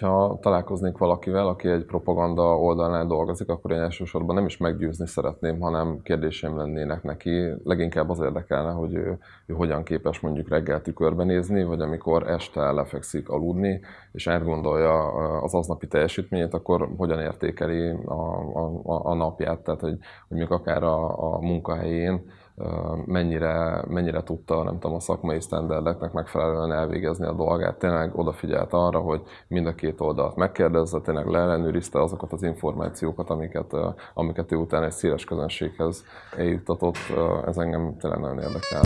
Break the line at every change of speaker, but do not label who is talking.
hogyha találkoznék valakivel, aki egy propaganda oldalnál dolgozik, akkor én elsősorban nem is meggyőzni szeretném, hanem kérdéseim lennének neki. Leginkább az érdekelne, hogy ő, ő hogyan képes mondjuk reggel tükörbenézni, vagy amikor este lefekszik aludni, és átgondolja az aznapi teljesítményét, akkor hogyan értékeli a, a, a napját, tehát hogy, hogy mondjuk akár a, a munkahelyén, mennyire, mennyire tudta, nem tudom, a szakmai sztenderdeknek megfelelően elvégezni a dolgát. Tényleg odafigyelt arra, hogy mind a két oldalt megkérdezze, tényleg leellenőrizte azokat az információkat, amiket, amiket ő utána egy széles közönséghez eljuttatott. Ez engem tényleg nagyon érdekel.